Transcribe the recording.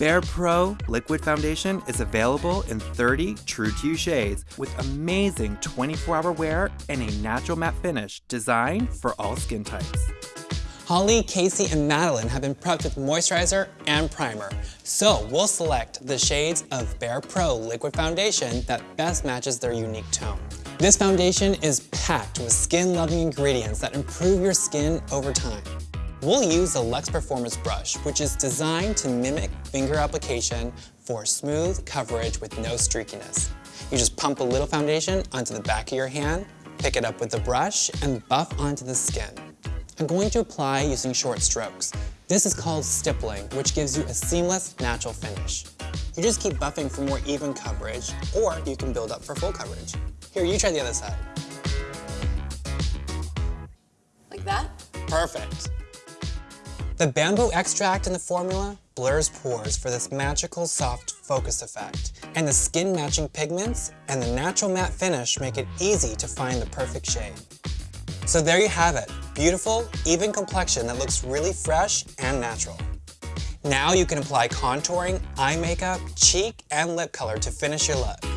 Bare Pro Liquid Foundation is available in 30 True to You shades with amazing 24-hour wear and a natural matte finish designed for all skin types. Holly, Casey, and Madeline have been prepped with moisturizer and primer. So we'll select the shades of Bare Pro Liquid Foundation that best matches their unique tone. This foundation is packed with skin-loving ingredients that improve your skin over time. We'll use the Luxe Performance brush, which is designed to mimic finger application for smooth coverage with no streakiness. You just pump a little foundation onto the back of your hand, pick it up with the brush, and buff onto the skin. I'm going to apply using short strokes. This is called stippling, which gives you a seamless, natural finish. You just keep buffing for more even coverage, or you can build up for full coverage. Here, you try the other side. Like that? Perfect. The bamboo extract in the formula blurs pores for this magical soft focus effect. And the skin matching pigments and the natural matte finish make it easy to find the perfect shade. So there you have it, beautiful, even complexion that looks really fresh and natural. Now you can apply contouring, eye makeup, cheek, and lip color to finish your look.